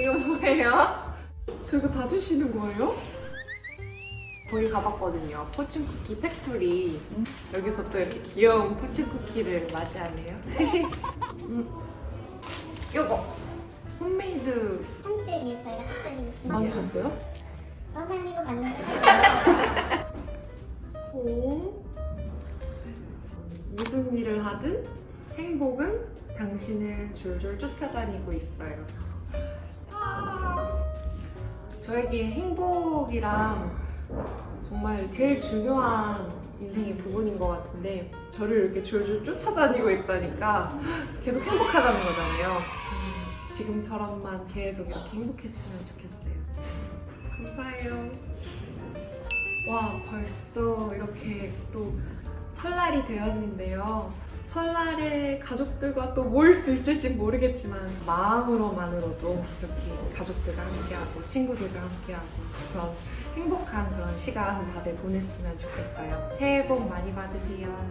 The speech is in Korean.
이거 뭐예요? 저 이거 다 주시는 거예요? 거기 가봤거든요. Fortune Cookie Factory. 여기서 또 이렇게 귀여운 fortune 쿠키를 맞이하네요. 음. 요거 홈메이드 한식이 저희가 특별히 준비해서 만드셨어요? 떠다니고 만든 오. 무슨 일을 하든 행복은 당신을 졸졸 쫓아다니고 있어요. 저에게 행복이랑 정말 제일 중요한 인생의 부분인 것 같은데 저를 이렇게 졸졸 쫓아다니고 있다니까 계속 행복하다는 거잖아요. 음, 지금처럼만 계속 이렇게 행복했으면 좋겠어요. 감사해요. 와 벌써 이렇게 또 설날이 되었는데요. 설날에 가족들과 또 모일 수 있을지 모르겠지만 마음으로만으로도 이렇게 가족들과 함께하고 친구들과 함께하고 그런 행복한 그런 시간 다들 보냈으면 좋겠어요. 새해 복 많이 받으세요.